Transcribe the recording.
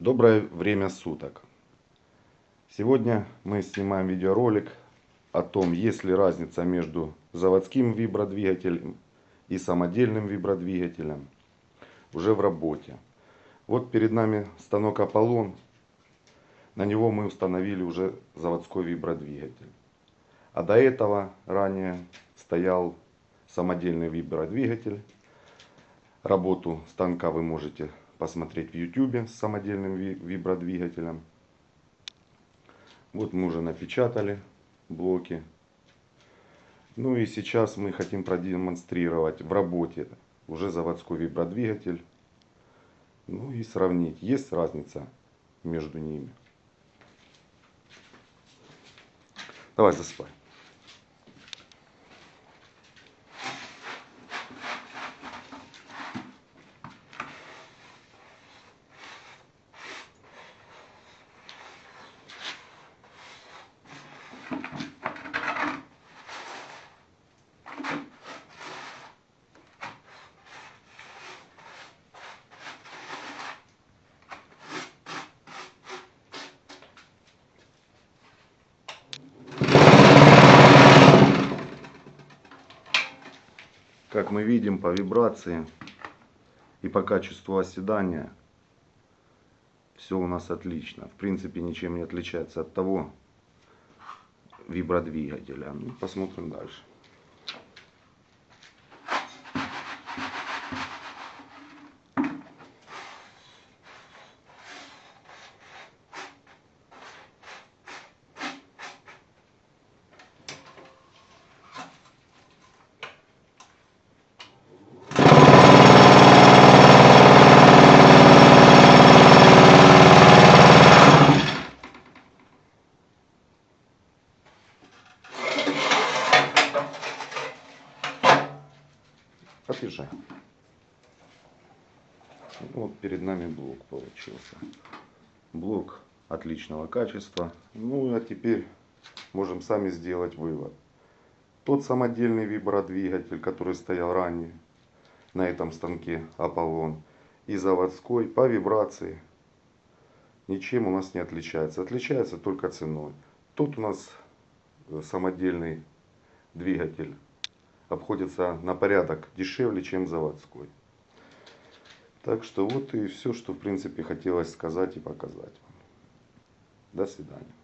Доброе время суток. Сегодня мы снимаем видеоролик о том, есть ли разница между заводским вибродвигателем и самодельным вибродвигателем уже в работе. Вот перед нами станок Аполлон. На него мы установили уже заводской вибродвигатель. А до этого ранее стоял самодельный вибродвигатель. Работу станка вы можете посмотреть в YouTube с самодельным вибродвигателем. Вот мы уже напечатали блоки. Ну и сейчас мы хотим продемонстрировать в работе уже заводской вибродвигатель. Ну и сравнить, есть разница между ними. Давай засыпай. Как мы видим по вибрации и по качеству оседания, все у нас отлично. В принципе, ничем не отличается от того вибродвигателя. Ну, посмотрим дальше. Подъезжай. Вот перед нами блок получился. Блок отличного качества. Ну а теперь можем сами сделать вывод. Тот самодельный вибродвигатель, который стоял ранее на этом станке Аполлон и заводской по вибрации ничем у нас не отличается. Отличается только ценой. Тут у нас самодельный двигатель обходится на порядок дешевле, чем заводской. Так что вот и все, что в принципе хотелось сказать и показать вам. До свидания.